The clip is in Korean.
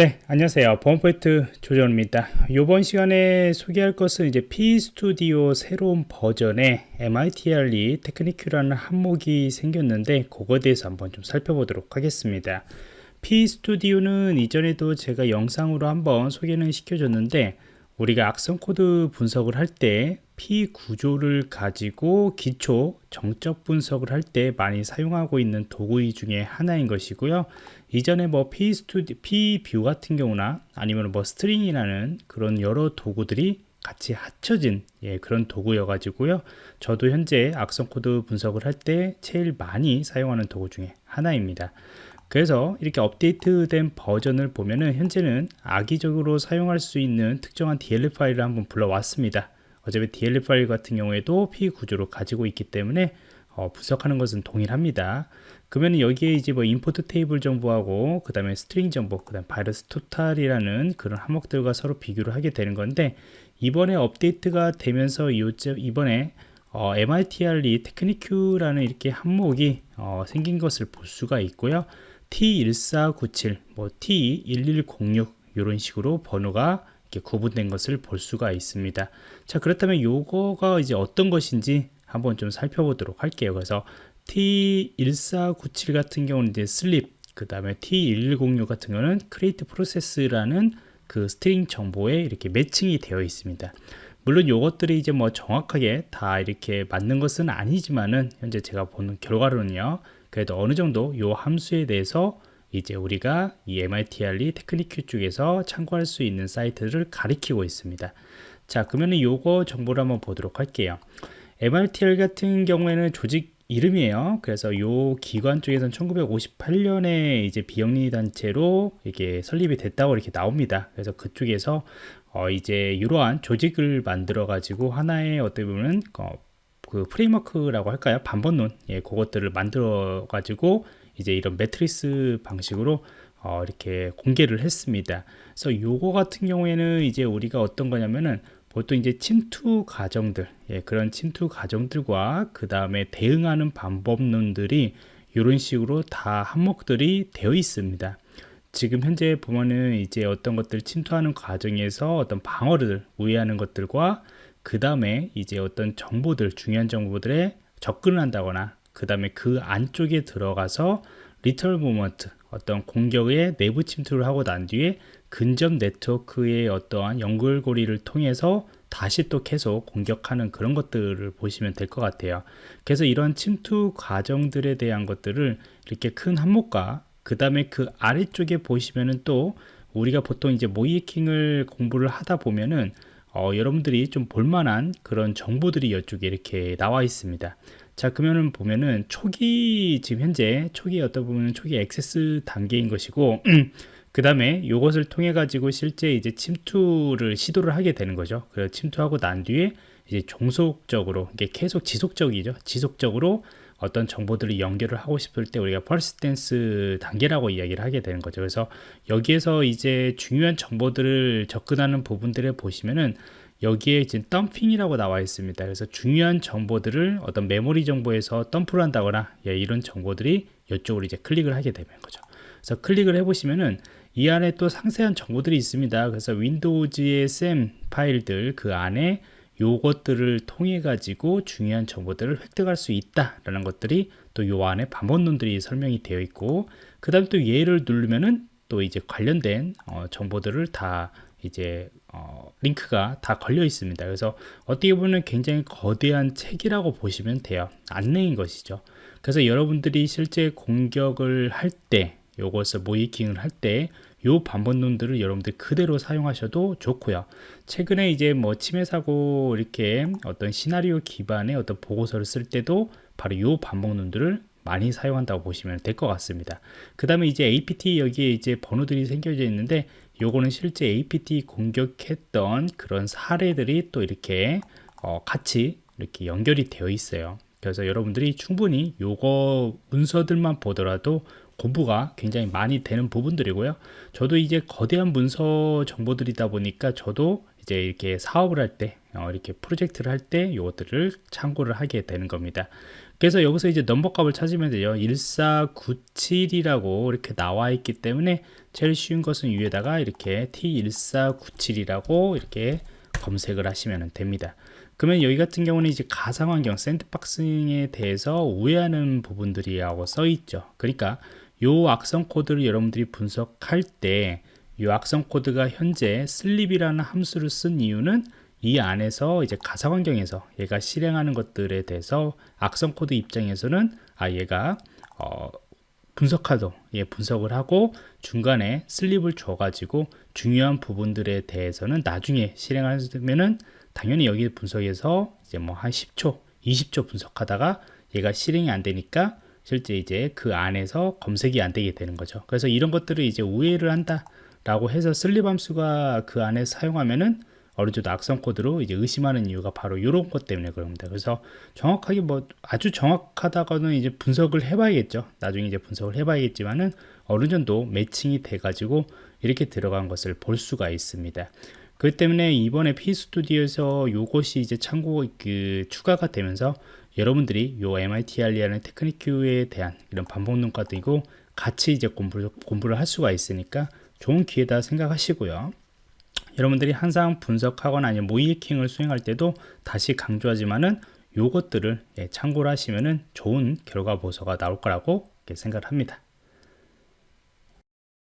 네 안녕하세요. 보안프로젝트 조정원입니다. 이번 시간에 소개할 것은 이제 PEstudio 새로운 버전의 MITRE technique라는 항목이 생겼는데 그거에 대해서 한번 좀 살펴보도록 하겠습니다. PEstudio는 이전에도 제가 영상으로 한번 소개는 시켜줬는데 우리가 악성 코드 분석을 할 때 PE 구조를 가지고 기초 정적 분석을 할 때 많이 사용하고 있는 도구 중에 하나인 것이고요. 이전에 뭐 PE Studio PE view 같은 경우나 아니면 뭐 string이라는 그런 여러 도구들이 같이 합쳐진 예, 그런 도구여 가지고요. 저도 현재 악성 코드 분석을 할 때 제일 많이 사용하는 도구 중에 하나입니다. 그래서 이렇게 업데이트된 버전을 보면은 현재는 악의적으로 사용할 수 있는 특정한 DLL 파일을 한번 불러왔습니다. 어차피 DLL 파일 같은 경우에도 PE 구조로 가지고 있기 때문에 어, 분석하는 것은 동일합니다. 그러면 여기에 이제 뭐 import table 정보하고 그 다음에 string 정보, 그 다음 바이러스 토탈이라는 그런 항목들과 서로 비교를 하게 되는 건데 이번에 업데이트가 되면서 이번에 어, MITRE technique라는 이렇게 항목이 어, 생긴 것을 볼 수가 있고요. T1497, 뭐 T1106 이런 식으로 번호가 이렇게 구분된 것을 볼 수가 있습니다. 자 그렇다면 요거가 이제 어떤 것인지 한번 좀 살펴보도록 할게요. 그래서 T1497 같은 경우는 이제 sleep, 그 다음에 T1106 같은 경우는 create process라는 그 string 정보에 이렇게 매칭이 되어 있습니다. 물론 요것들이 이제 뭐 정확하게 다 이렇게 맞는 것은 아니지만은 현재 제가 보는 결과로는요. 그래도 어느 정도 요 함수에 대해서 이제 우리가 이 MITRE technique 쪽에서 참고할 수 있는 사이트를 가리키고 있습니다. 자, 그러면 요거 정보를 한번 보도록 할게요. MITR 같은 경우에는 조직 이름이에요. 그래서 요 기관 쪽에서는 1958년에 이제 비영리 단체로 이게 설립이 됐다고 이렇게 나옵니다. 그래서 그쪽에서 어 이제 이러한 조직을 만들어 가지고 하나의 어떻게 보면 어 그 프레임워크라고 할까요? 반번론 예, 그것들을 만들어 가지고 이제 이런 매트리스 방식으로 어, 이렇게 공개를 했습니다. 그래서 요거 같은 경우에는 이제 우리가 어떤 거냐면은 보통 이제 침투 과정들, 예, 그런 침투 과정들과 그 다음에 대응하는 방법론들이 이런 식으로 다 항목들이 되어 있습니다. 지금 현재 보면은 이제 어떤 것들 침투하는 과정에서 어떤 방어를 우회하는 것들과 그 다음에 이제 어떤 정보들, 중요한 정보들에 접근을 한다거나 그 다음에 그 안쪽에 들어가서 lateral movement 어떤 공격의 내부 침투를 하고 난 뒤에 근접 네트워크의 어떠한 연결고리를 통해서 다시 또 계속 공격하는 그런 것들을 보시면 될 것 같아요. 그래서 이런 침투 과정들에 대한 것들을 이렇게 큰 항목과 그 다음에 그 아래쪽에 보시면은 또 우리가 보통 이제 모의해킹을 공부를 하다 보면은 어, 여러분들이 좀 볼만한 그런 정보들이 이쪽에 이렇게 나와 있습니다 자 그러면은 보면은 초기 지금 현재 초기 어떤 보면 초기 액세스 단계인 것이고 그 다음에 이것을 통해 가지고 실제 이제 침투를 시도를 하게 되는 거죠. 그래서 침투하고 난 뒤에 이제 종속적으로 이게 계속 지속적이죠. 지속적으로 어떤 정보들을 연결을 하고 싶을 때 우리가 퍼스텐스 단계라고 이야기를 하게 되는 거죠. 그래서 여기에서 이제 중요한 정보들을 접근하는 부분들을 보시면은 여기에 이제 덤핑이라고 나와 있습니다. 그래서 중요한 정보들을 어떤 메모리 정보에서 덤프를 한다거나 예, 이런 정보들이 이쪽으로 이제 클릭을 하게 되는 거죠. 그래서 클릭을 해보시면은 이 안에 또 상세한 정보들이 있습니다. 그래서 윈도우즈의 SAM 파일들 그 안에 요것들을 통해 가지고 중요한 정보들을 획득할 수 있다라는 것들이 또 요 안에 반복론들이 설명이 되어 있고 그 다음 또 얘를 누르면은 또 이제 관련된 어, 정보들을 다 이제 어, 링크가 다 걸려 있습니다. 그래서 어떻게 보면 굉장히 거대한 책이라고 보시면 돼요. 안내인 것이죠. 그래서 여러분들이 실제 공격을 할 때, 요것을 모이킹을 할 때, 요 반복론들을 여러분들 그대로 사용하셔도 좋고요. 최근에 이제 뭐 침해 사고 이렇게 어떤 시나리오 기반의 어떤 보고서를 쓸 때도 바로 요 반복론들을 많이 사용한다고 보시면 될 것 같습니다. 그 다음에 이제 APT 여기에 이제 번호들이 생겨져 있는데 요거는 실제 APT 공격했던 그런 사례들이 또 이렇게 어 같이 이렇게 연결이 되어 있어요. 그래서 여러분들이 충분히 요거 문서들만 보더라도 공부가 굉장히 많이 되는 부분들이고요. 저도 이제 거대한 문서 정보들이다 보니까 저도 이제 이렇게 사업을 할 때, 어, 이렇게 프로젝트를 할 때 이것들을 참고를 하게 되는 겁니다. 그래서 여기서 이제 넘버 값을 찾으면 돼요. 1497이라고 이렇게 나와 있기 때문에 제일 쉬운 것은 위에다가 이렇게 T1497이라고 이렇게 검색을 하시면 됩니다. 그러면 여기 같은 경우는 이제 가상환경 sandboxing에 대해서 우회하는 부분들이라고 써 있죠. 그러니까 요 악성 코드를 여러분들이 분석할 때 이 악성 코드가 현재 sleep이라는 함수를 쓴 이유는 이 안에서 이제 가상 환경에서 얘가 실행하는 것들에 대해서 악성 코드 입장에서는 아 얘가 어 분석하도 예 분석을 하고 중간에 sleep을 줘 가지고 중요한 부분들에 대해서는 나중에 실행하면은 당연히 여기 분석에서 이제 뭐 한 10초 20초 분석하다가 얘가 실행이 안 되니까 실제 이제 그 안에서 검색이 안 되게 되는 거죠. 그래서 이런 것들을 이제 우회를 한다 라고 해서 슬립 함수가 그 안에 사용하면은 어느 정도 악성 코드로 이제 의심하는 이유가 바로 이런 것 때문에 그럽니다. 그래서 정확하게 뭐 아주 정확하다고는 이제 분석을 해봐야겠죠. 나중에 이제 분석을 해봐야겠지만은 어느 정도 매칭이 돼가지고 이렇게 들어간 것을 볼 수가 있습니다. 그렇기 때문에 이번에 P 스튜디오에서 이것이 이제 참고 그 추가가 되면서 여러분들이 요 MITR이라는 테크니큐에 대한 이런 반복 논과도 같이 이제 공부를, 공부를 할 수가 있으니까 좋은 기회다 생각하시고요. 여러분들이 항상 분석하거나 아니면 모의 해킹을 수행할 때도 다시 강조하지만은 요것들을 예, 참고를 하시면은 좋은 결과 보서가 나올 거라고 생각합니다.